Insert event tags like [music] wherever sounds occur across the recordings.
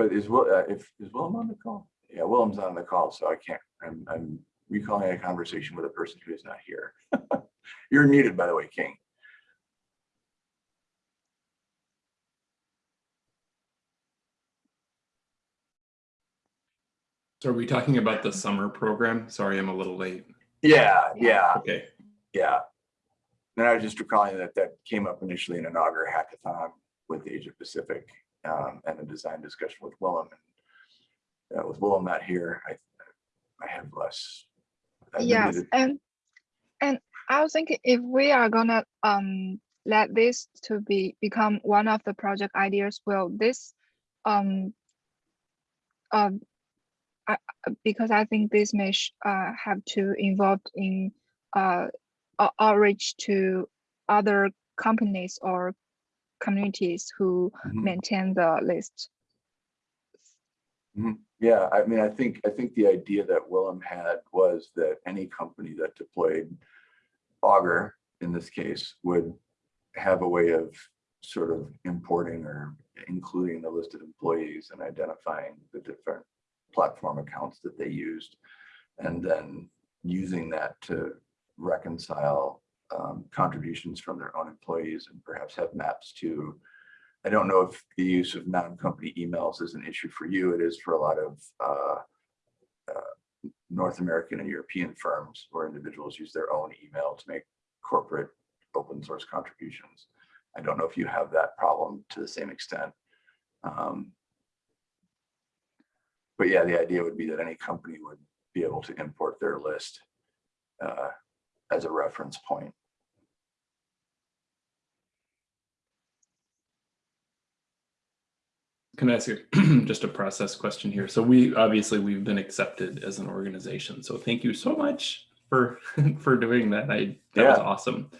But is Will, uh, if, is Willem on the call? Yeah, Willem's on the call, so I can't, I'm, I'm recalling a conversation with a person who is not here. [laughs] You're muted, by the way, King. So are we talking about the summer program? Sorry, I'm a little late. Yeah, yeah, Okay, yeah. And I was just recalling that that came up initially in an Augur hackathon with Asia Pacific um, and a design discussion with Willem. And uh, with Willem not here, I, I have less. I Yes, and and I was thinking if we are gonna um let this to be become one of the project ideas, will this um um I, because I think this may uh have to involved in uh outreach to other companies or communities who Mhm. maintain the list. Yeah, I mean, I think, I think the idea that Willem had was that any company that deployed Augur, in this case, would have a way of sort of importing or including the list of employees and identifying the different platform accounts that they used. And then using that to reconcile um, contributions from their own employees and perhaps have maps to I don't know if the use of non-company emails is an issue for you. It is for a lot of uh, uh, North American and European firms where individuals use their own email to make corporate open source contributions. I don't know if you have that problem to the same extent. Um, But yeah, the idea would be that any company would be able to import their list uh, as a reference point. Can I ask you [clears throat] just a process question here? So we, obviously, we've been accepted as an organization, so thank you so much for, [laughs] for doing that. I, that was awesome.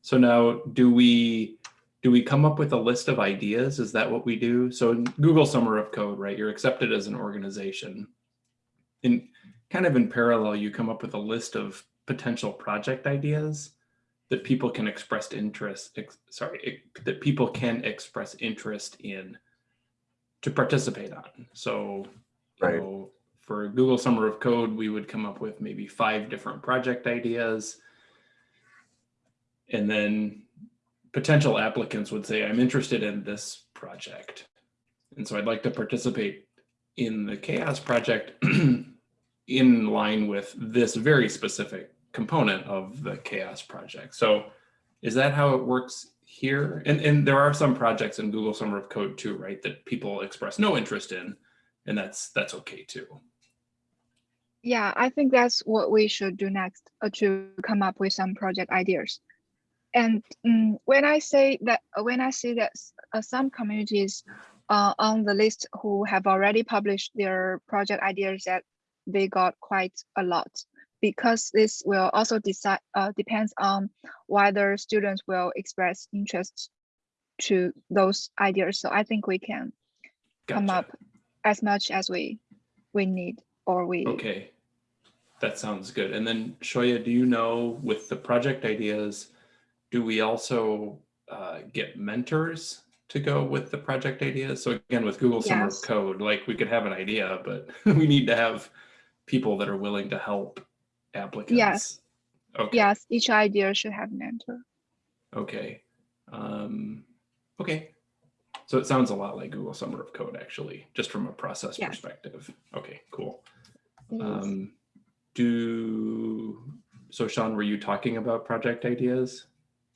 So now, do we, do we come up with a list of ideas? Is that what we do? So in Google Summer of Code, right, you're accepted as an organization. In, kind of in parallel, you come up with a list of potential project ideas that people can express interest, ex- sorry, ex- that people can express interest in to participate on. So, Right. know, for Google Summer of Code, we would come up with maybe five different project ideas. And then potential applicants would say, I'm interested in this project. And so I'd like to participate in the CHAOSS project [clears throat] in line with this very specific component of the CHAOSS project. So is that how it works here? And, and there are some projects in Google Summer of Code too, right, that people express no interest in, and that's, that's okay too. Yeah, I think that's what we should do next uh, to come up with some project ideas. And mm, when I say that, uh, when I see that uh, some communities uh, on the list who have already published their project ideas that they got quite a lot because this will also decide uh, depends on whether students will express interest to those ideas. So I think we can come up as much as we we need or we Okay, that sounds good. And then Shoya, do you know with the project ideas, do we also uh, get mentors to go with the project ideas? So again, with Google Summer of Code, like we could have an idea, but [laughs] we need to have people that are willing to help applicants. Okay. Yes, each idea should have mentor. Okay. Um, okay. So it sounds a lot like Google Summer of Code, actually, just from a process Yes. perspective. Okay, cool. Um, do, so Sean, were you talking about project ideas?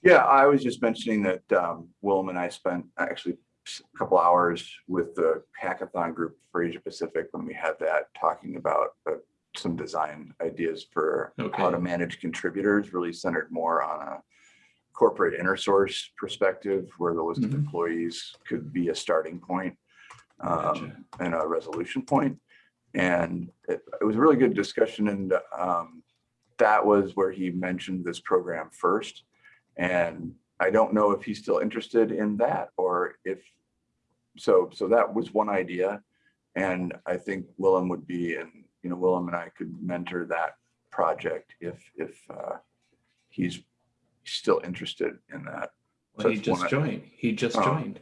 Yeah, I was just mentioning that um, Willem and I spent actually a couple hours with the hackathon group for Asia Pacific when we had that, talking about uh, some design ideas for how to manage contributors, really centered more on a corporate inner source perspective, where the list of Mhm. employees could be a starting point Gotcha. um, and a resolution point. And it, it was a really good discussion and um, that was where he mentioned this program first. And I don't know if he's still interested in that or if, so, so that was one idea. And I think Willem would be, and, you know, Willem and I could mentor that project if, if uh, he's still interested in that. Well, he just one I- joined. He just Oh. joined.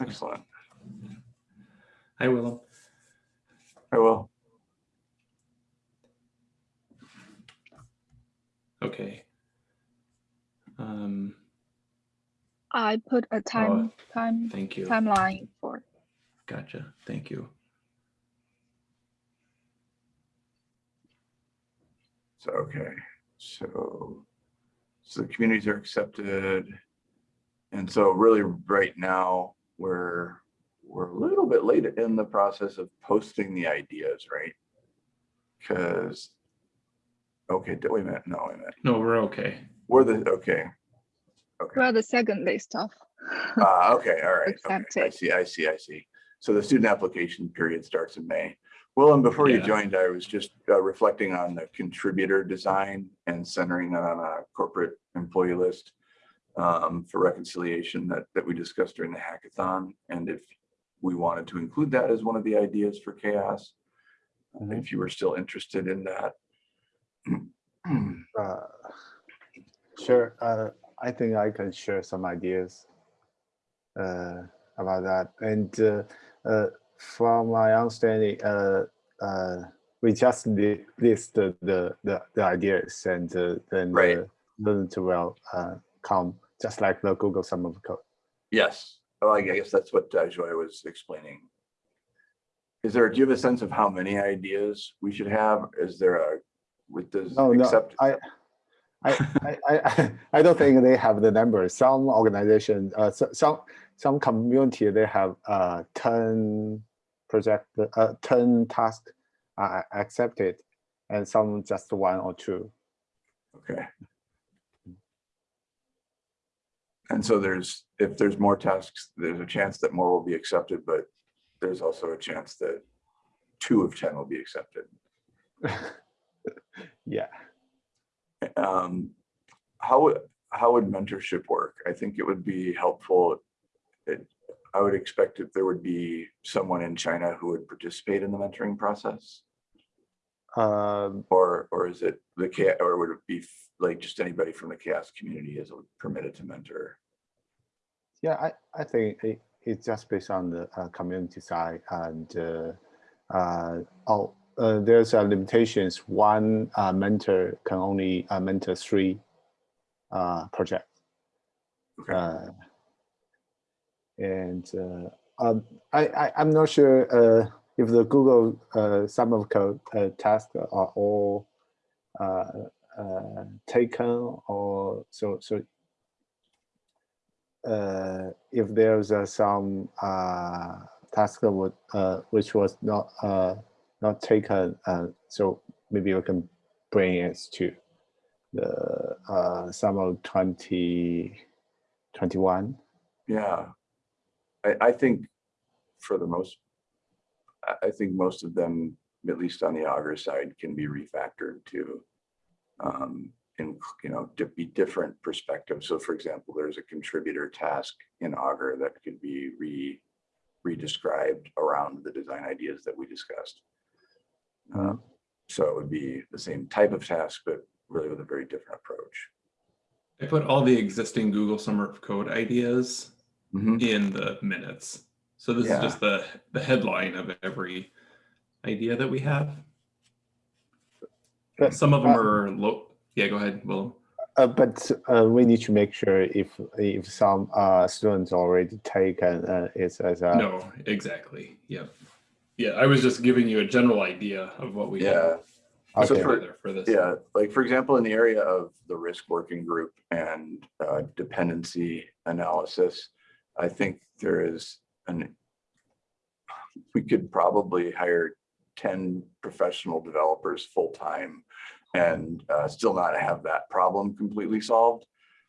Excellent. Hi, Willem. I will. Okay. Um, I put a time, time, thank you. timeline for, Gotcha. Thank you. So, okay, so, so the communities are accepted. And so really right now, we're, we're a little bit late in the process of posting the ideas, right? Because, okay, d- wait a minute, no, wait a minute, No, we're okay. we're the, okay, okay, well the second list of. uh, okay, all right. okay, I see, I see, I see. So the student application period starts in May. Willem, before you joined, I was just uh, reflecting on the contributor design and centering that on a corporate employee list um, for reconciliation that, that we discussed during the hackathon. And if we wanted to include that as one of the ideas for chaos, Mhm. if you were still interested in that. Uh, Sure, uh, I think I can share some ideas uh, about that. And uh, uh, from my understanding, uh, uh, we just li- list the, the, the the ideas and uh, then Right. the learn will uh, come, just like the Google Summer of Code. Yes, well, I guess that's what uh, Joy was explaining. Is there, do you have a sense of how many ideas we should have? Is there a, with this? No, no, accept- I, I, I, I, [laughs] I don't think they have the numbers. Some organization, uh, so- some, some community, they have, uh, ten project, uh, ten tasks are accepted and some just one or two. Okay. And so there's, if there's more tasks, there's a chance that more will be accepted, but there's also a chance that two of 10 will be accepted. [laughs] Yeah, Um, How would, how would mentorship work? I think it would be helpful. it- I would expect if there would be someone in China who would participate in the mentoring process. um, Or, or is it the CHAOSS, or would it be like just anybody from the CHAOSS community is permitted to mentor? yeah, I, I think it, it's just based on the, uh, community side and, uh, uh, oh, uh, there's a limitations. One, uh, mentor can only, uh, mentor three, uh, projects. Okay, Uh, and uh, um, I, I'm not sure uh, if the Google uh, Summer of Code tasks are all taken or so so. Uh, if there's uh, some uh, task would uh, which was not not taken, so maybe we can bring it to the summer 2021. yeah. I, I think for the most, I, think most of them, at least on the Augur side, can be refactored to um, in, you know, to be different perspectives. So for example, there's a contributor task in Augur that could be re, re-described around the design ideas that we discussed. Um, So it would be the same type of task, but really with a very different approach. I put all the existing Google Summer of Code ideas Mhm. in the minutes. So this Yeah. is just the, the headline of every idea that we have. But, Some of them uh, are low. Yeah, go ahead, Willem. Uh, but uh, we need to make sure if if some uh, students already taken uh, it as a No, exactly. Yep. Yeah, I was just giving you a general idea of what we Yeah, have So okay. for- for this. Yeah, like for example, in the area of the risk working group and uh, dependency analysis, I think there is an, we could probably hire ten professional developers full-time and uh, still not have that problem completely solved.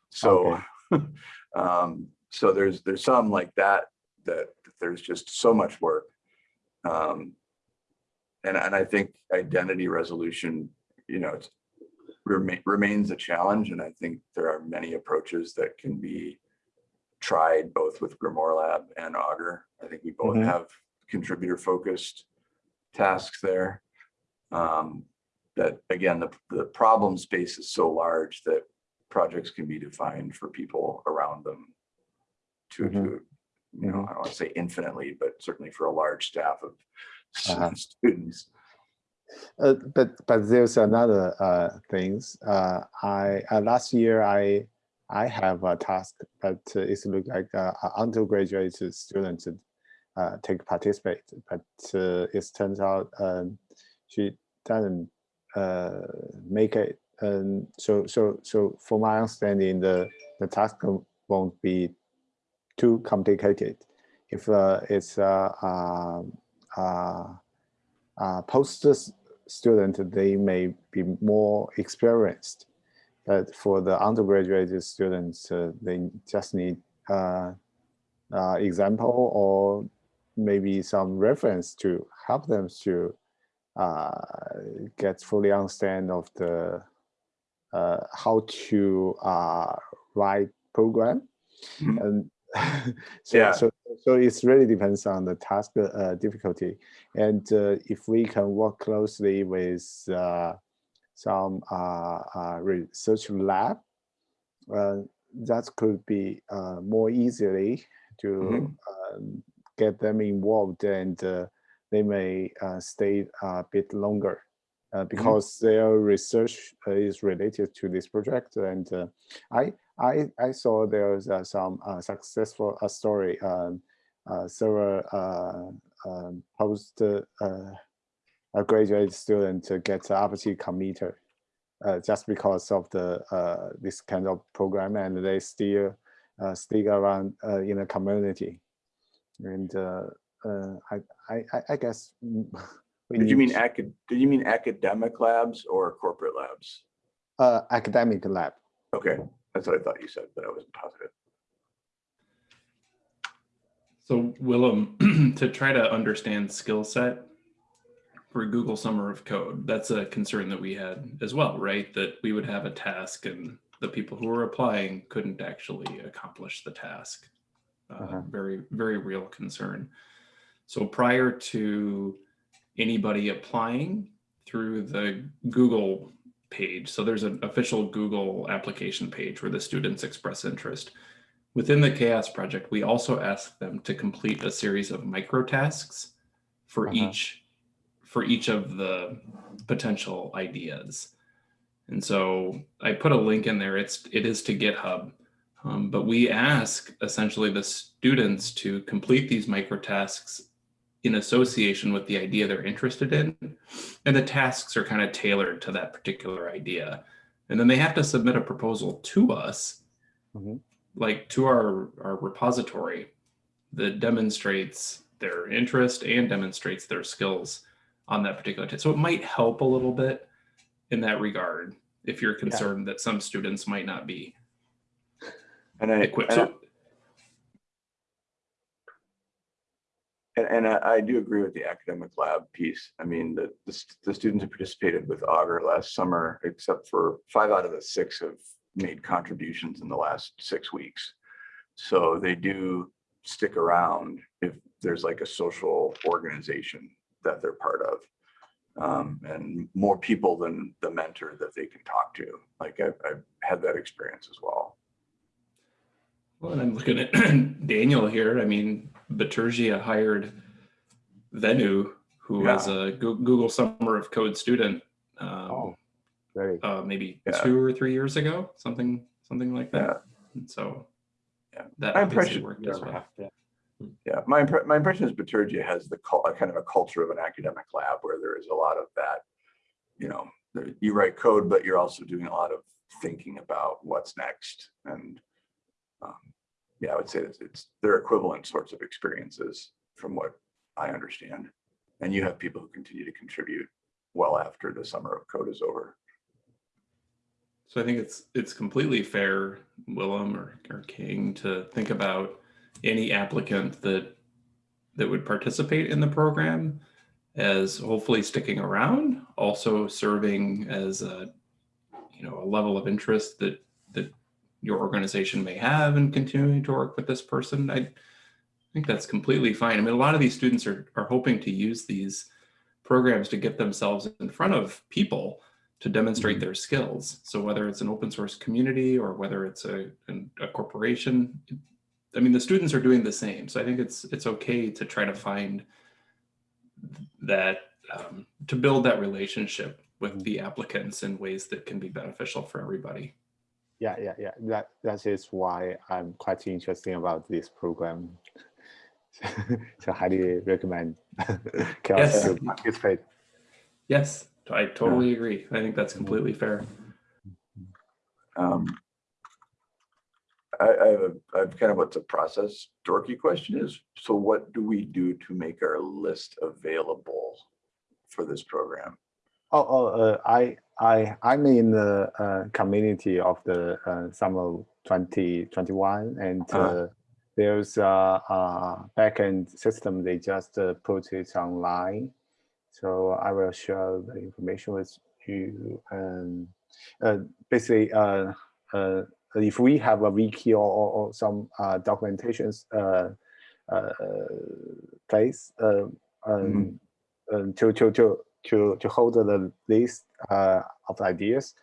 So, [laughs] um, so there's, there's some like that, that there's just so much work. Um, and, and I think identity resolution, you know, it's remain, remains a challenge. And I think there are many approaches that can be tried both with Grimoire Lab and Augur. I think we both Mhm. have contributor focused tasks there. Um, that again, the, the problem space is so large that projects can be defined for people around them to, Mhm. to, you know, Mhm. I don't want to say infinitely, but certainly for a large staff of Uh-huh. [laughs] students. Uh, but but there's another uh, things. Uh, I uh, last year I I have a task, but it's look like uh, undergraduate student uh, take participate, but uh, it turns out um, she doesn't make it. So so so for my understanding, the the task won't be too complicated if it's uh, post student, they may be more experienced. But for the undergraduate students, uh, they just need uh, uh, example or maybe some reference to help them to uh, get fully understand of the uh, how to uh, write program. Mhm. And [laughs] so, Yeah. so, so it's really depends on the task uh, difficulty. And uh, if we can work closely with uh, some uh, uh, research lab, uh, that could be uh, more easily to Mhm. um, get them involved and uh, they may uh, stay a bit longer uh, because their research is related to this project. And uh, I, I, I saw there's uh, some uh, successful uh, story. Um, uh, several uh, um, post uh, a graduate student to get the RPT committer uh, just because of the uh, this kind of program, and they still uh, stick around uh, in the community. And uh, uh, I, I, I- I guess. [laughs] Did you mean acad, did you mean academic labs or corporate labs? uh, academic lab? Okay, that's what I thought you said, but I wasn't positive. So Willem, [clears throat] to try to understand skill set for Google Summer of Code, that's a concern that we had as well, right? That we would have a task and the people who were applying couldn't actually accomplish the task. Uh, Uh-huh. Very, very real concern. So prior to anybody applying through the Google page, so there's an official Google application page where the students express interest. Within the CHAOSS Project, we also ask them to complete a series of micro tasks for Uh-huh. each for each of the potential ideas. And so I put a link in there. It's it is to GitHub, um, but we ask essentially the students to complete these micro tasks in association with the idea they're interested in, and the tasks are kind of tailored to that particular idea. And then they have to submit a proposal to us Mhm. like to our, our repository that demonstrates their interest and demonstrates their skills on that particular test. So it might help a little bit in that regard if you're concerned that some students might not be And I, equipped. and I- And, and I, I do agree with the academic lab piece. I mean, the, the, the students who participated with Augur last summer, except for five out of the six have made contributions in the last six weeks. So they do stick around if there's like a social organization that they're part of. Um, and more people than the mentor that they can talk to. Like I've, I've had that experience as well. Well, and I'm looking at [clears throat] Daniel here. I mean, Bitergia hired Venu, who was a Google Summer of Code student, um, Oh, Very uh, maybe Yeah. two or three years ago, something, something like Yeah. that. And so Yeah. that My obviously impression- worked as well. Yeah, my, impre- my impression is Bitergia has the kind of a culture of an academic lab where there is a lot of that. You know, you write code, but you're also doing a lot of thinking about what's next. And um, yeah, I would say it's, it's their equivalent sorts of experiences from what I understand. And you have people who continue to contribute well after the summer of code is over. So I think it's it's completely fair, Willem or, or King, to think about any applicant that that would participate in the program as hopefully sticking around, also serving as a you know a level of interest that that your organization may have in continuing to work with this person. I think that's completely fine. I mean, a lot of these students are are hoping to use these programs to get themselves in front of people to demonstrate mm-hmm. their skills. So whether it's an open source community or whether it's a, an- a corporation, I mean, the students are doing the same. So I think it's, it's okay to try to find that, um, to build that relationship with the applicants in ways that can be beneficial for everybody. Yeah, yeah, yeah. That that is why I'm quite interested about this program. [laughs] so highly recommend [laughs] CHAOSS Yes. to participate. Yes, I totally agree. I think that's completely fair. Um, I, I have a, I have kind of what's a process dorky question is, so what do we do to make our list available for this program? Oh, oh uh, I I I'm in the uh, community of the uh, summer 2021 and uh, Uh-huh. there's a, a backend system. They just uh, put it online. So I will share the information with you. And uh, basically, uh, uh, if we have a wiki or, or, or some uh, documentations uh, uh, place um, um, to, to, to, to, to hold the list uh, of ideas,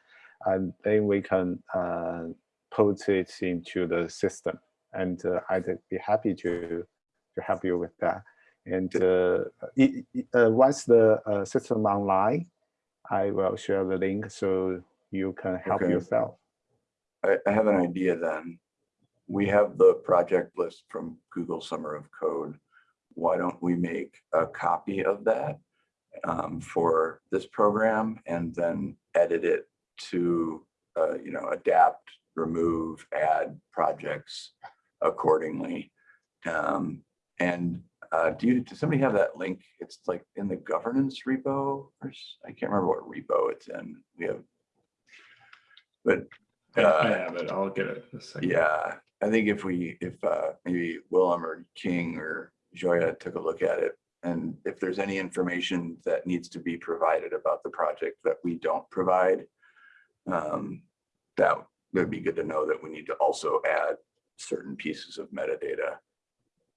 and then we can uh, put it into the system. And uh, I'd be happy to, to help you with that. And uh, i- i- uh, once the uh, system online, I will share the link so you can help Okay. yourself. I, I have an idea then. We have the project list from Google Summer of Code. Why don't we make a copy of that um, for this program and then edit it to, uh, you know, adapt, remove, add projects accordingly. Um, and uh, do you, does somebody have that link? It's like in the governance repo or I can't remember what repo it's in. We have. But I I uh, have it. I'll get it. in a second. yeah, I think if we, if uh, maybe Willem or King or Joya took a look at it, and if there's any information that needs to be provided about the project that we don't provide, um, that would be good to know that we need to also add certain pieces of metadata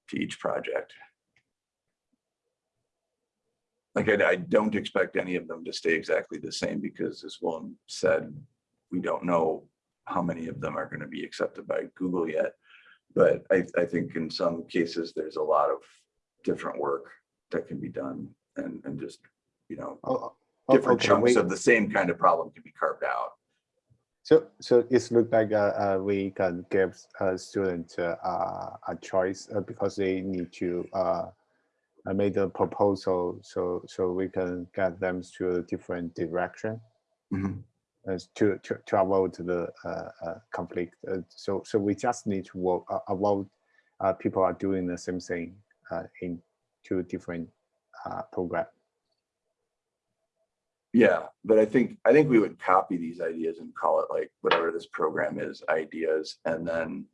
to each project. Like I, I don't expect any of them to stay exactly the same because as Willem said, we don't know how many of them are going to be accepted by Google yet. But I, I think in some cases, there's a lot of different work that can be done and, and just, you know, Oh, oh, different okay, chunks wait. of the same kind of problem can be carved out. So, so it's look like uh, uh, we can give a student uh, uh, a choice uh, because they need to uh, uh, make the proposal. So, so we can get them to a different direction Mhm. as to, to to avoid the uh, uh, conflict. Uh, so, so we just need to work, avoid people are doing the same thing in two different uh, program. Yeah, but I think, I think we would copy these ideas and call it like whatever this program is, ideas. And then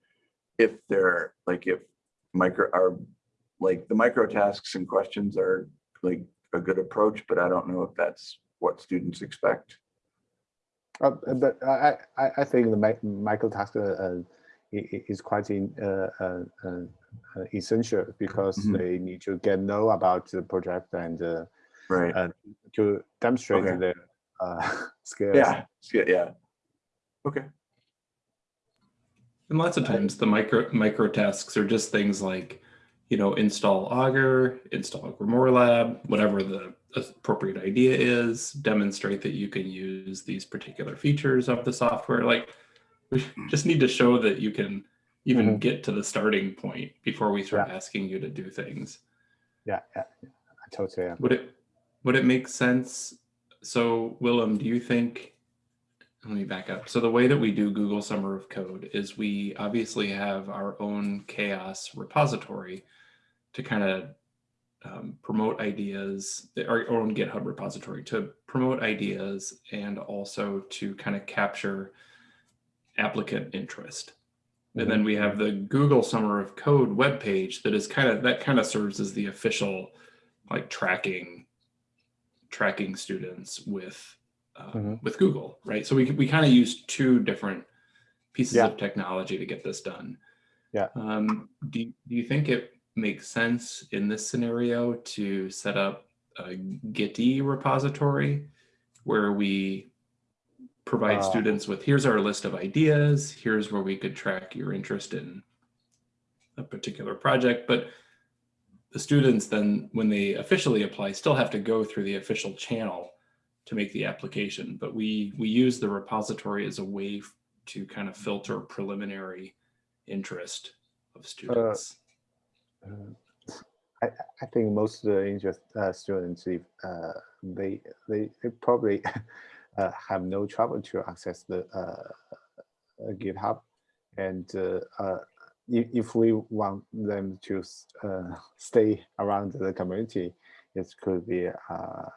if they're like, if micro, are like the micro tasks and questions are like a good approach, but I don't know if that's what students expect. Uh, but I, I, I think the mi- micro task uh, uh, i- i- is quite in, uh, uh, uh, uh, essential because Mhm. they need to get know about the project and uh, Right. uh, to demonstrate Okay. their uh, [laughs] skills. Yeah, it's yeah. Okay, And lots of times the micro micro tasks are just things like, you know, install Augur, install Grimoire Lab, whatever the appropriate idea is, demonstrate that you can use these particular features of the software. Like we just need to show that you can even Mhm. get to the starting point before we start Yeah. asking you to do things. Yeah, yeah, yeah, I totally. agree. Would it would it make sense? So Willem, do you think let me back up. So the way that we do Google Summer of Code is we obviously have our own CHAOSS repository to kind of um, promote ideas, our own GitHub repository to promote ideas and also to kind of capture applicant interest. And then we have the Google Summer of Code webpage that is kind of that kind of serves as the official like tracking tracking students with um, Mhm. with Google, right? So we we kind of use two different pieces Yeah. of technology to get this done. Yeah. Um, do do you think it makes sense in this scenario to set up a Gitee repository where we provide Uh, students with here's our list of ideas, here's where we could track your interest in a particular project, but the students then, when they officially apply, still have to go through the official channel to make the application. But we, we use the repository as a way to kind of filter preliminary interest of students. Uh, I, I think most of the interest uh, students, if, uh, they, they, they probably [laughs] uh, have no trouble to access the uh, uh, GitHub. And uh, uh, if, if we want them to uh, [laughs] stay around the community, it could be a,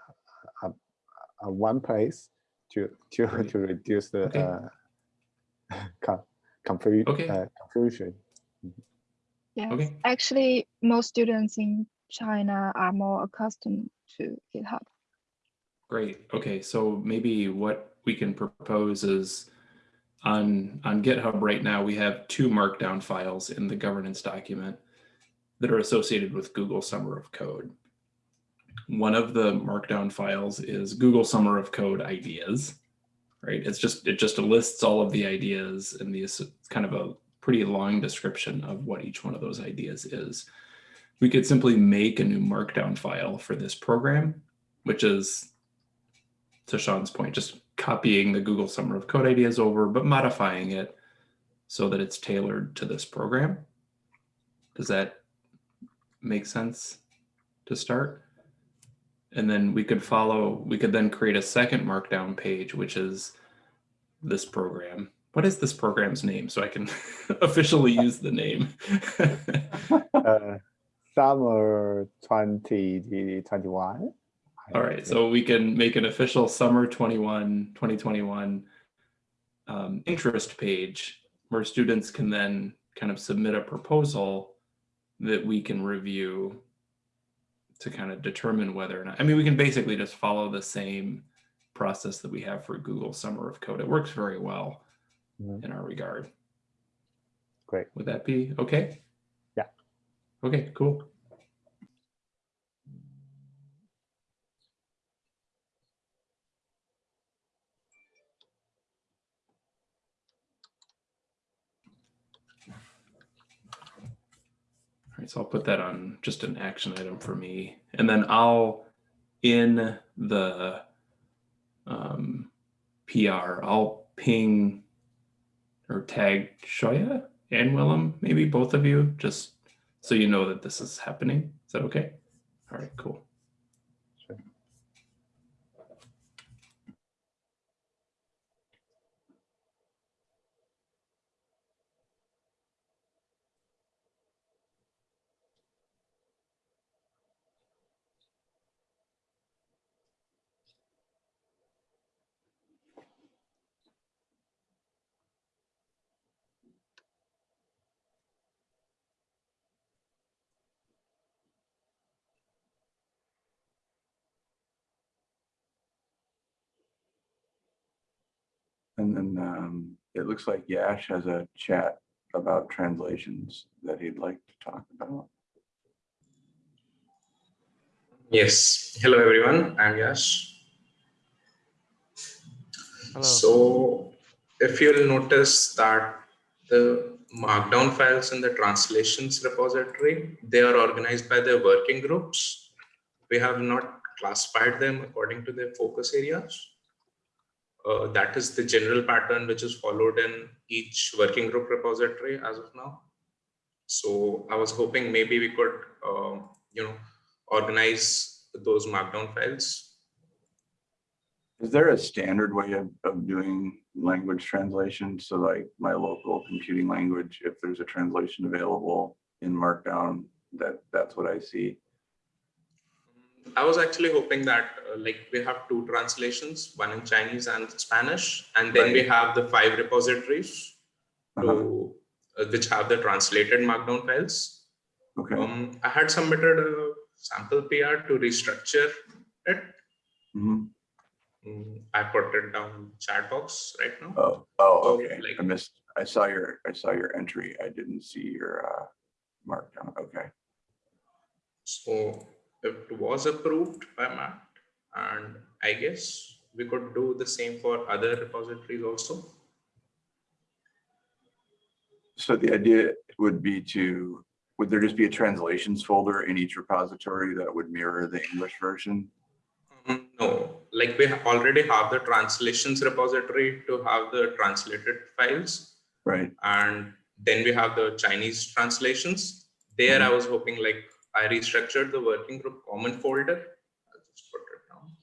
a one place to to, Great. to reduce the Okay. uh, [laughs] con- confu- Okay. uh, confusion. Yes, Okay. actually, most students in China are more accustomed to GitHub. Great. Okay, so maybe what we can propose is on on GitHub right now we have two markdown files in the governance document that are associated with Google Summer of Code. One of the markdown files is Google Summer of Code ideas, right? It's just it just lists all of the ideas and the it's kind of a pretty long description of what each one of those ideas is. We could simply make a new markdown file for this program, which is to Sean's point, just copying the Google Summer of Code ideas over, but modifying it so that it's tailored to this program. Does that make sense to start? And then we could follow, we could then create a second markdown page, which is this program. What is this program's name? So I can [laughs] officially use the name. [laughs] uh, summer 2021. All right, so we can make an official summer 21, 2021 um, interest page where students can then kind of submit a proposal that we can review to kind of determine whether or not, I mean, we can basically just follow the same process that we have for Google Summer of Code. It works very well. In our regard. Great. Would that be okay? Yeah. Okay, cool. All right, so I'll put that on just an action item for me. And then I'll, in the um, PR, I'll ping or tag Shoya and Willem, maybe both of you, just so you know that this is happening. Is that okay? All right, cool. Sure. And then um, it looks like Yash has a chat about translations that he'd like to talk about. Yes. Hello, everyone. I'm Yash. Hello. So if you'll notice that the markdown files in the translations repository, they are organized by their working groups. We have not classified them according to their focus areas. Uh, that is the general pattern which is followed in each working group repository as of now. So I was hoping maybe we could, um, you know, organize those markdown files. Is there a standard way of, of doing language translation? So like my local computing language, if there's a translation available in Markdown, that, that's what I see. I was actually hoping that uh, like we have two translations, one in Chinese and Spanish, and then we have the five repositories Uh-huh. to, uh, which have the translated markdown files. Okay, Um, I had submitted a sample PR to restructure it. Mhm. Mm, I put it down chat box right now. oh, oh, So, okay, like- I missed, I saw your, I saw your entry, I didn't see your uh, Markdown, okay. So it was approved by Matt, and I guess we could do the same for other repositories also. So the idea would be to would there just be a translations folder in each repository that would mirror the English version? Mm, No, like we already have the translations repository to have the translated files. Right, And then we have the Chinese translations. There I Mm-hmm. was hoping like I restructured the working group common folder. I'll just put it down.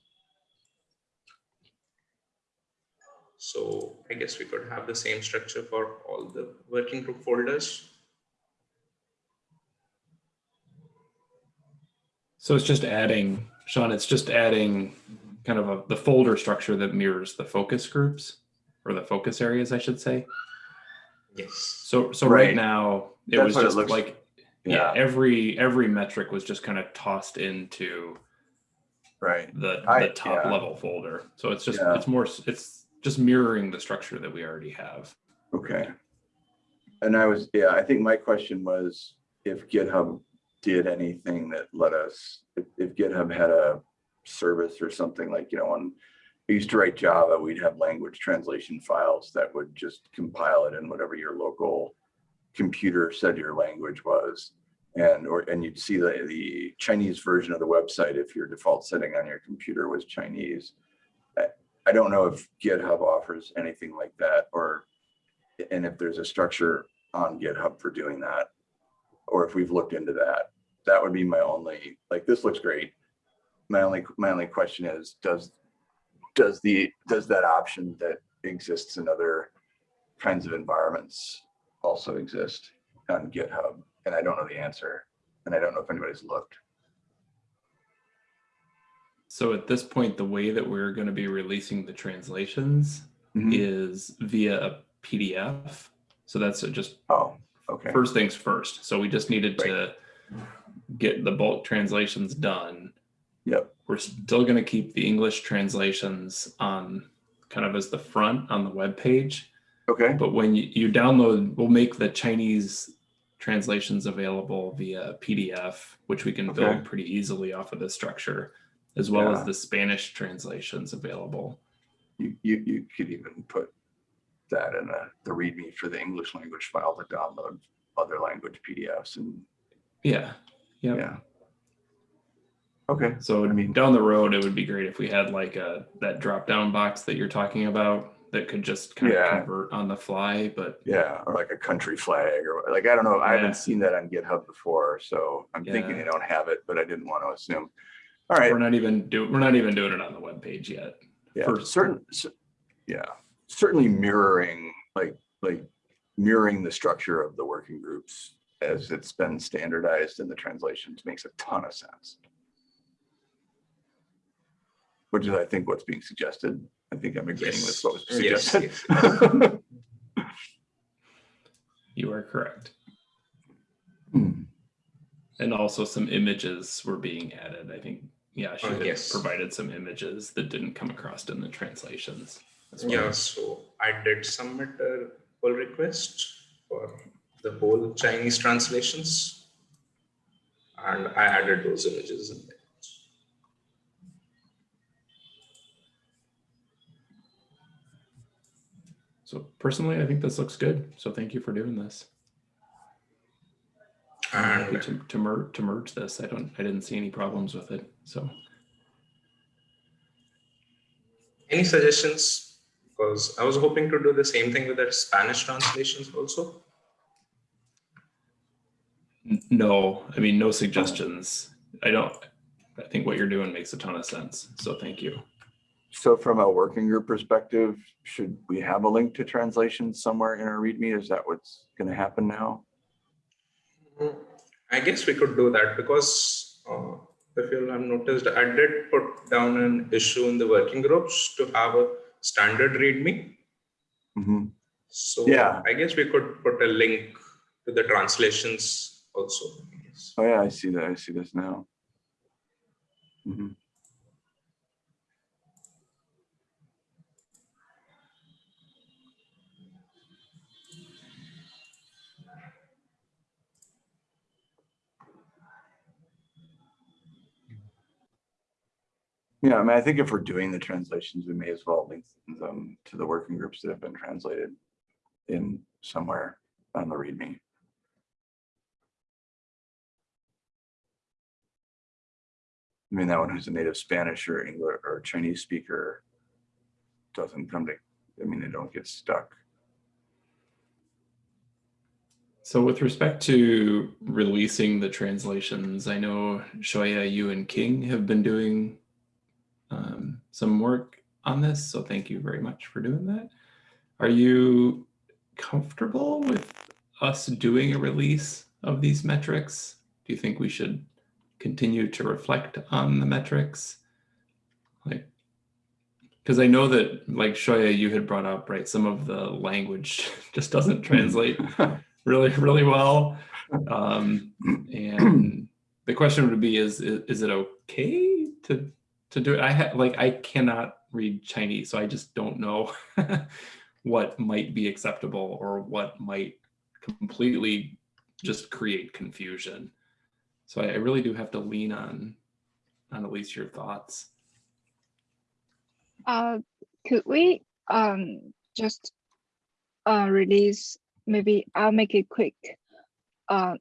So I guess we could have the same structure for all the working group folders. So it's just adding, Sean, it's just adding kind of a, the folder structure that mirrors the focus groups or the focus areas, I should say. Yes. So, so right Right. now, it That's was what it just looks- like, yeah, yeah, every, every metric was just kind of tossed into right, the, I- top yeah. level folder. So it's just, Yeah. it's more, it's just mirroring the structure that we already have. okay. And I was, yeah, I think my question was if GitHub did anything that let us, if, if GitHub had a service or something like, you know, on, I used to write Java, we'd have language translation files that would just compile it in whatever your local computer said your language was. And, or, and you'd see the, the Chinese version of the website if your default setting on your computer was Chinese. I, I don't know if GitHub offers anything like that or, and if there's a structure on GitHub for doing that. Or if we've looked into that, that would be my only, like, this looks great. My only, my only question is, does, does the, does that option that exists in other kinds of environments also exist on GitHub? And I don't know the answer. And I don't know if anybody's looked. So at this point, the way that we're going to be releasing the translations Mhm. is via a PDF. So that's just Oh, okay. first things first. So we just needed to get the bulk translations done. Yep. We're still going to keep the English translations on kind of as the front on the web page. Okay. But when you, you download, we'll make the Chinese translations available via PDF, which we can Okay. build pretty easily off of this structure, as well Yeah. as the Spanish translations available. You, you, you could even put that in a, the README for the English language file to download other language PDFs and, Yeah. Yeah. yeah. Okay, So I mean- down the road, it would be great if we had like a, that drop down box that you're talking about that could just kind of convert on the fly, but yeah, or like a country flag or like, I don't know, I Yeah. haven't seen that on GitHub before, so I'm thinking Yeah. they don't have it, but I didn't want to assume. All right, we're not even do, we're not even doing it on the web page yet. yeah, for- certain, cer- yeah, certainly mirroring, like, like mirroring the structure of the working groups as it's been standardized in the translations makes a ton of sense. Which is, I think, what's being suggested. I think I'm agreeing with what was Yes, suggested. You are correct. Hmm. And also some images were being added. I think, yeah, she Oh, had yes. provided some images that didn't come across in the translations. well. Yeah, so I did submit a pull request for the whole Chinese translations. And I added those images in there. So personally, I think this looks good. So thank you for doing this. Happy to, to merge, to merge this. I don't, I didn't see any problems with it. So any suggestions? Because I was hoping to do the same thing with the Spanish translations also. no, I mean, no suggestions. I don't, I think what you're doing makes a ton of sense. So thank you. So from a working group perspective, should we have a link to translations somewhere in our README? Is that what's gonna happen now? I guess we could do that because uh, if you'll have noticed, I did put down an issue in the working groups to have a standard README. Mhm. So Yeah. I guess we could put a link to the translations also. Oh yeah, I see that. I see this now. Mhm. Yeah, I mean, I think if we're doing the translations, we may as well link them to the working groups that have been translated in somewhere on the README. I mean, that one who's a native Spanish or English or Chinese speaker doesn't come to, I mean, they don't get stuck. So with respect to releasing the translations, I know Shoya, you and King have been doing um, some work on this. So thank you very much for doing that. Are you comfortable with us doing a release of these metrics? Do you think we should continue to reflect on the metrics? Like, because I know that like Xiaoya, you had brought up, right, some of the language [laughs] just doesn't translate [laughs] really, really well. Um, and the question would be, is, is, is it okay to, to do it? I have, like, I cannot read Chinese, so I just don't know [laughs] what might be acceptable or what might completely just create confusion. So I, I really do have to lean on, on at least your thoughts. Uh, could we um just uh release maybe I'll make it quick. Uh,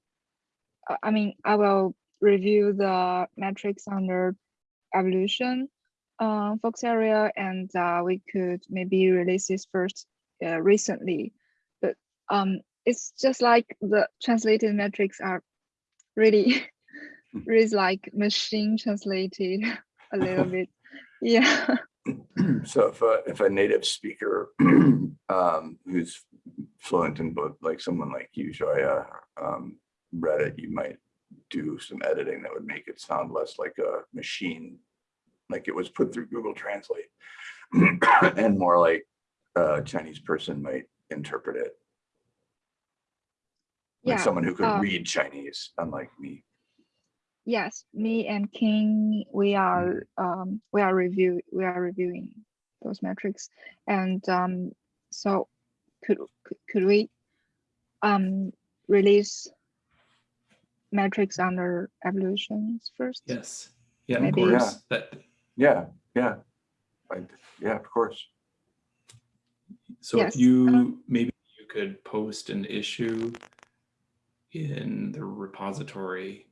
I- I mean I will review the metrics under evolution uh, focus area and uh, we could maybe release this first uh, recently, but um it's just like the translated metrics are really really like machine translated [laughs] a little bit. [laughs] Yeah. [clears throat] So if a, if a native speaker [clears throat] um, who's fluent in both, like someone like you, Xiaoya, um, read it, you might do some editing that would make it sound less like a machine, like it was put through Google Translate, [coughs] and more like a Chinese person might interpret it, like Yeah, someone who could um, read Chinese, unlike me. Yes, me and King, we are um we are review we are reviewing those metrics, and um so could could- could we um release metrics under evolutions first? Yes. Yeah, of Maybe- course. That, Yeah, yeah, I, yeah, of course. So Yes, if you, maybe you could post an issue in the repository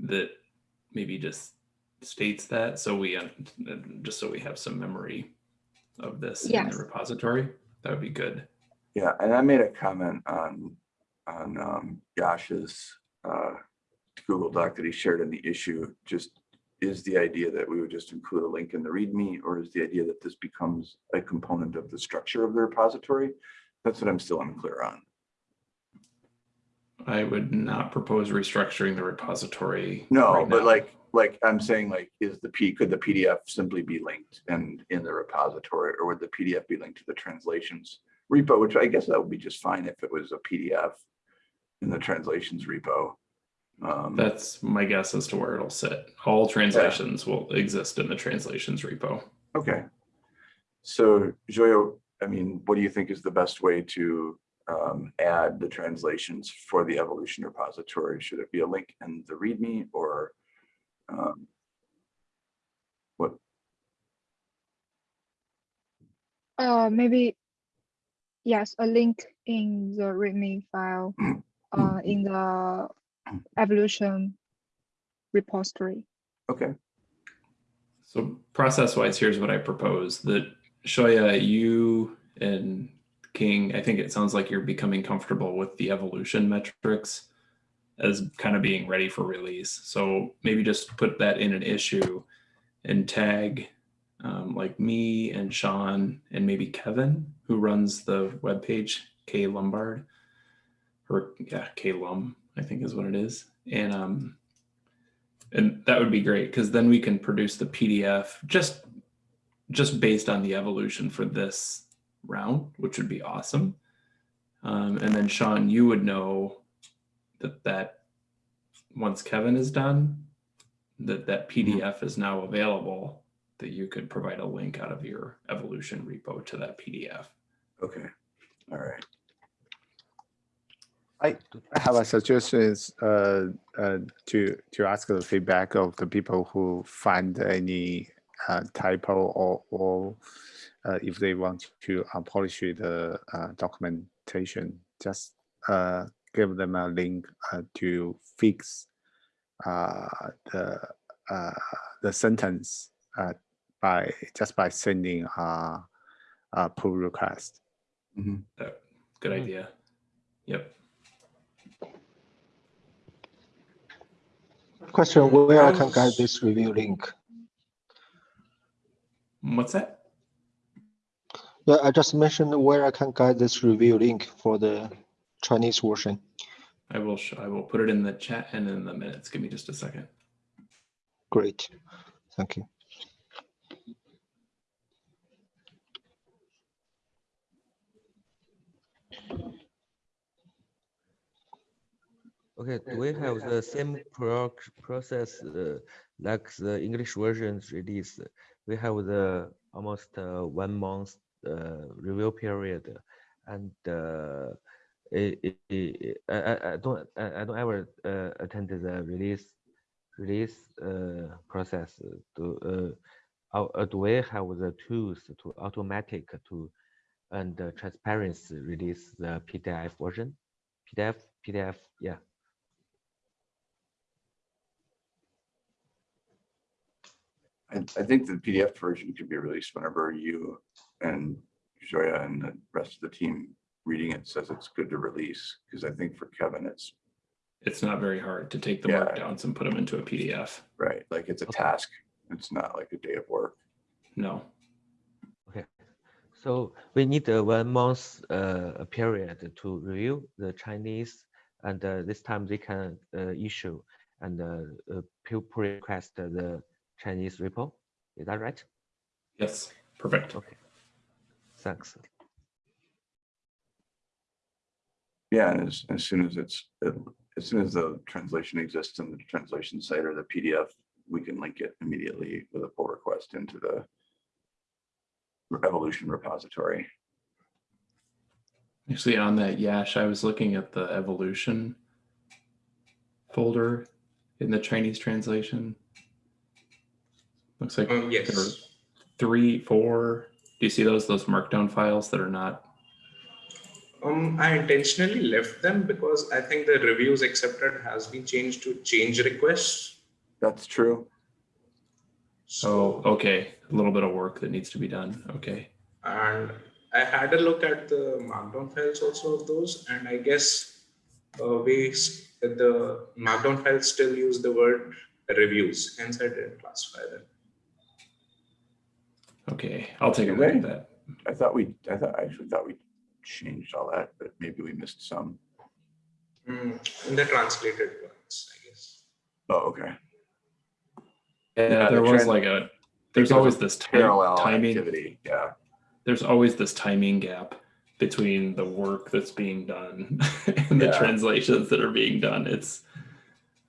that maybe just states that, so we, just so we have some memory of this in the repository, that would be good. Yeah, and I made a comment on, on um, Yash's uh, Google Doc that he shared in the issue, just is the idea that we would just include a link in the README, or is the idea that this becomes a component of the structure of the repository? That's what I'm still unclear on. I would not propose restructuring the repository. No, right but now. like, like I'm saying, like, is the P, could the PDF simply be linked and in the repository, or would the PDF be linked to the translations repo, which I guess that would be just fine if it was a PDF in the translations repo. Um, That's my guess as to where it'll sit. All translations will exist in the translations repo. Okay. So Xiaoya, I mean, what do you think is the best way to um, add the translations for the evolution repository? Should it be a link in the README or um, what? Uh, maybe, yes, a link in the README file, [clears throat] uh, in the evolution repository. Okay, So process wise, here's what I propose that Xiaoya, you and King, I think it sounds like you're becoming comfortable with the evolution metrics as kind of being ready for release. So maybe just put that in an issue and tag um, like me and Sean and maybe Kevin, who runs the webpage, K Lombard, or yeah, K Lum, I think is what it is. And um, and that would be great because then we can produce the PDF just just based on the evolution for this round, which would be awesome. Um, and then Sean, you would know that that once Kevin is done, that that PDF is now available. That you could provide a link out of your evolution repo to that PDF. okay, all right. I I have a suggestion is uh, uh, to to ask the feedback of the people who find any uh, typo or or uh, if they want to uh, polish the uh, documentation, just uh, give them a link uh, to fix uh, the uh, the sentence uh, by just by sending uh, a pull request. Mhm. That- Good Mm. idea. Yep. Question, where I can get this review link? What's that? Yeah, I just mentioned where I can get this review link for the Chinese version. I will, I will put it in the chat and in the minutes. Give me just a second. Great, thank you. Okay, do we have the same pro process uh, like the English versions release? We have the almost uh, one month uh, review period, and uh, it, it, it- I, I- don't I, I don't ever uh, attend the release release uh, process. Do uh, uh, do we have the tools to automatic to and uh, transparency release the PDF version? PDF PDF yeah. I, I think the PDF version could be released whenever you and Xiaoya and the rest of the team reading it says it's good to release. Because I think for Kevin, it's It's not very hard to take the Yeah. markdowns and put them into a PDF. right, like it's a Okay. task. It's not like a day of work. No. Okay, so we need a one month uh, period to review the Chinese, and uh, this time they can uh, issue and uh, uh, pull pull request the Chinese repo. Is that right? Yes. Perfect. Okay, thanks. Yeah, and as, as soon as it's, as soon as the translation exists in the translation site or the PDF, we can link it immediately with a pull request into the evolution repository. Actually, on that Yash, I was looking at the evolution folder in the Chinese translation. Looks like Um, there were yes. three, four. Do you see those those markdown files that are not? Um, I intentionally left them because I think the reviews accepted has been changed to change requests. That's true. Oh, okay. A little bit of work that needs to be done. Okay. And I had a look at the markdown files also of those, and I guess uh, we s- the markdown files still use the word reviews, hence I didn't classify them. Okay. I'll take a Do look at that. I thought we, I thought, I actually thought we changed all that, but maybe we missed some. Hmm, in the translated ones, I guess. Oh, okay. Yeah, Yeah, there the was like a. There's there's always this Parallel timing. activity, yeah. There's always this timing gap between the work that's being done [laughs] and the translations that are being done. It's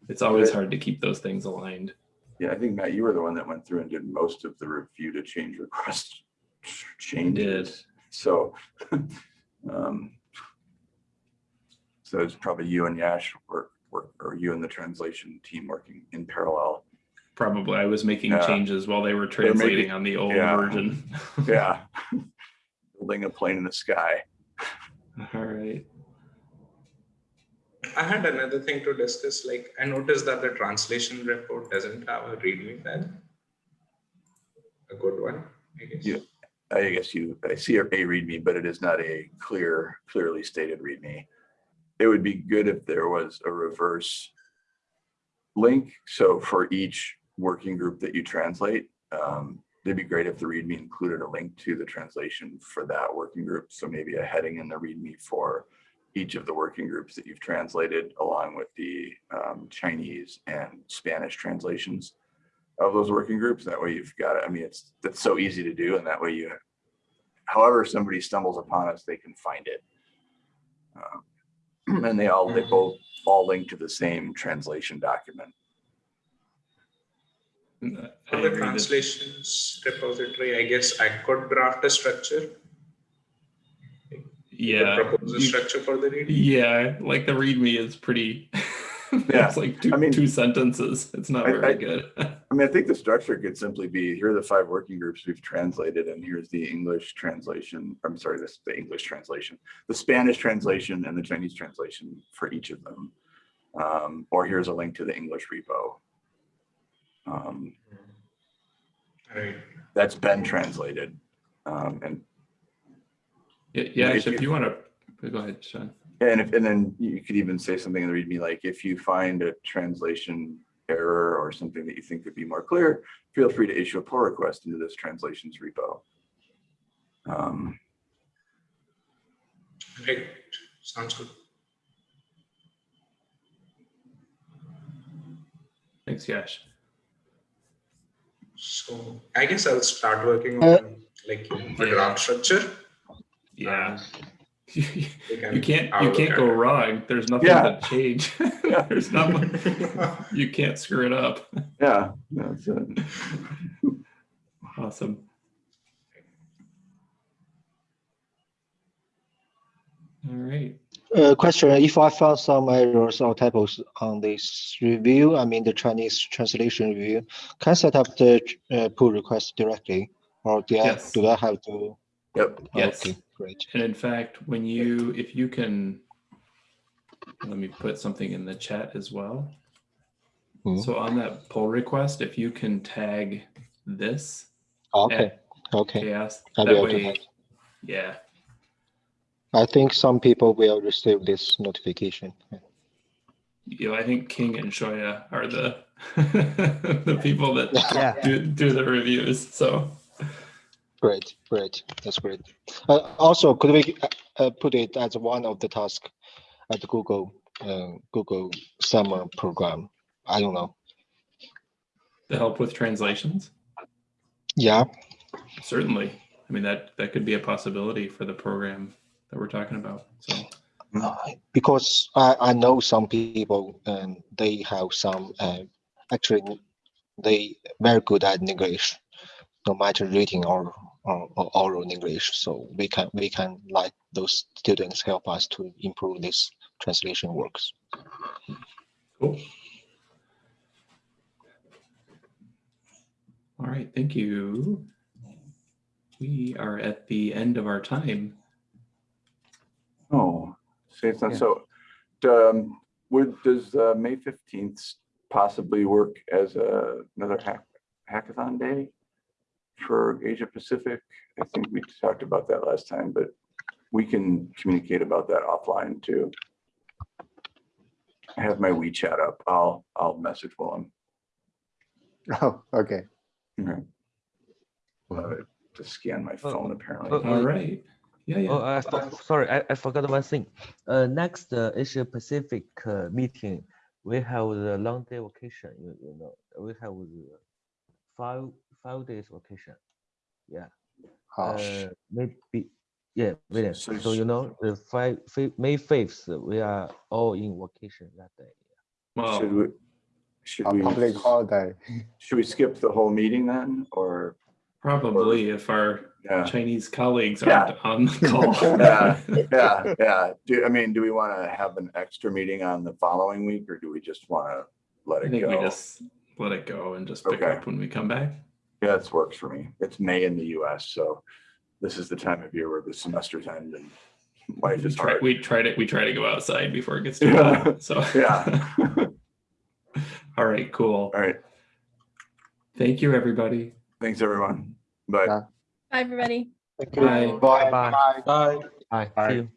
it's always hard to keep those things aligned. Yeah, I think Matt, you were the one that went through and did most of the review to change request [laughs] changes. So, [laughs] um, so it's probably you and Yash work, work, or you and the translation team working in parallel. Probably I was making Yeah. changes while they were They're making- translating on the old yeah. version. Yeah. [laughs] Building a plane in the sky. All right. I had another thing to discuss. Like I noticed that the translation report doesn't have a README file. A good one, I guess. Yeah. I guess you, I see a readme, but it is not a clear, clearly stated readme. It would be good if there was a reverse link. So for each working group that you translate, um, it'd be great if the readme included a link to the translation for that working group. So maybe a heading in the readme for each of the working groups that you've translated along with the um, Chinese and Spanish translations of those working groups. That way you've got it. I mean, it's, that's so easy to do. And that way you, however somebody stumbles upon us, they can find it. Um, [clears throat] And they all, they both all link to the same translation document. I For the translations repository, I guess I could draft a structure. Yeah. Propose a structure for the README. Yeah, like the README is pretty. [laughs] Yeah, it's like two, I mean- two sentences. It's not I- very I- good. [laughs] I mean, I think the structure could simply be, here are the five working groups we've translated and here's the English translation. I'm sorry, this, the English translation, the Spanish translation and the Chinese translation for each of them. Um, or here's a link to the English repo. Um, Right. that's been translated. Um, and, Yeah, if yeah, actually, if you- you want to, go ahead, Sean. and if, and then you could even say something in the readme like, if you find a translation error or something that you think could be more clear, feel free to issue a pull request into this translations repo. Um, Right. Sounds good. Thanks, Yash. So I guess I'll start working Uh, on like the Yeah. draft structure. Yeah. We [laughs] You can can't, you can't go wrong. There's nothing Yeah. to change. [laughs] There's not, much- [laughs] you can't screw it up. yeah, that's it. Awesome. All right. Uh, question, if I found some errors or typos on this review, I mean the Chinese translation review, can I set up the uh, pull request directly? Or do I, do I have to? Yep. Yes. Okay, great. And in fact, when you, if you can, let me put something in the chat as well. Mhm. So on that pull request, if you can tag this Okay, okay. CHAOSS, I'll that be way, have- yeah, I think some people will receive this notification. you know, I think King and Xiaoya are the [laughs] the people that Yeah. do, do the reviews. So Great, great, that's great. Uh, also, could we uh, uh, put it as one of the tasks at the Google, uh, Google summer program? I don't know. to help with translations, Yeah, certainly. I mean, that that could be a possibility for the program that we're talking about. So because I, I know some people and they have some uh, actually they very good at English, no matter reading or, or, or oral English. So we can we can let those students help us to improve this translation works. cool. All right, thank you. We are at the end of our time. Oh, say it's not Yeah. so. Um, would, does uh, May fifteenth possibly work as a, another hack, hackathon day for Asia Pacific? I think we talked about that last time, but we can communicate about that offline too. I have my WeChat up. I'll, I'll message Willem. [laughs] Oh, okay. Okay. We'll it To scan my Oh, phone apparently. oh, All right. Yeah, yeah. Oh, I for- sorry, I, I forgot one thing. Uh, next uh, Asia Pacific uh, meeting, we have the long day vacation. You, you know, we have the five five days vacation. Yeah. Uh, maybe. Yeah, William. So So sh- you know, the five, May fifth, we are all in vacation that day. Should we, should a we, public holiday. should we skip the whole meeting then, or? probably if our Yeah. Chinese colleagues aren't on the [laughs] call. Yeah, yeah, yeah. Do, I mean, do we want to have an extra meeting on the following week or do we just want to let I it think we go? just let it go and just pick Okay. up when we come back. Yeah, this works for me. It's May in the US, so this is the time of year where the semesters end and life We is try, hard. we try to we try to go outside before it gets too Yeah. hot. So [laughs] Yeah. [laughs] All right, cool. All right. Thank you, everybody. Thanks, everyone. Bye. Bye, everybody. Thank you. Bye. Bye. Bye. Bye. Bye. Bye. See you.